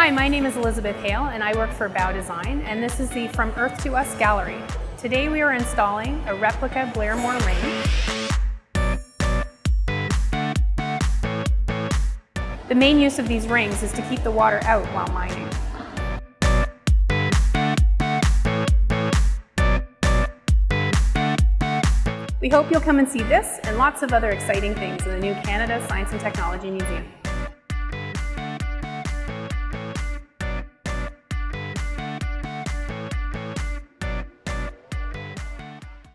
Hi, my name is Elizabeth Hale and I work for Bow Design and this is the From Earth to Us gallery. Today we are installing a replica Blairmore ring. The main use of these rings is to keep the water out while mining. We hope you'll come and see this and lots of other exciting things in the new Canada Science and Technology Museum.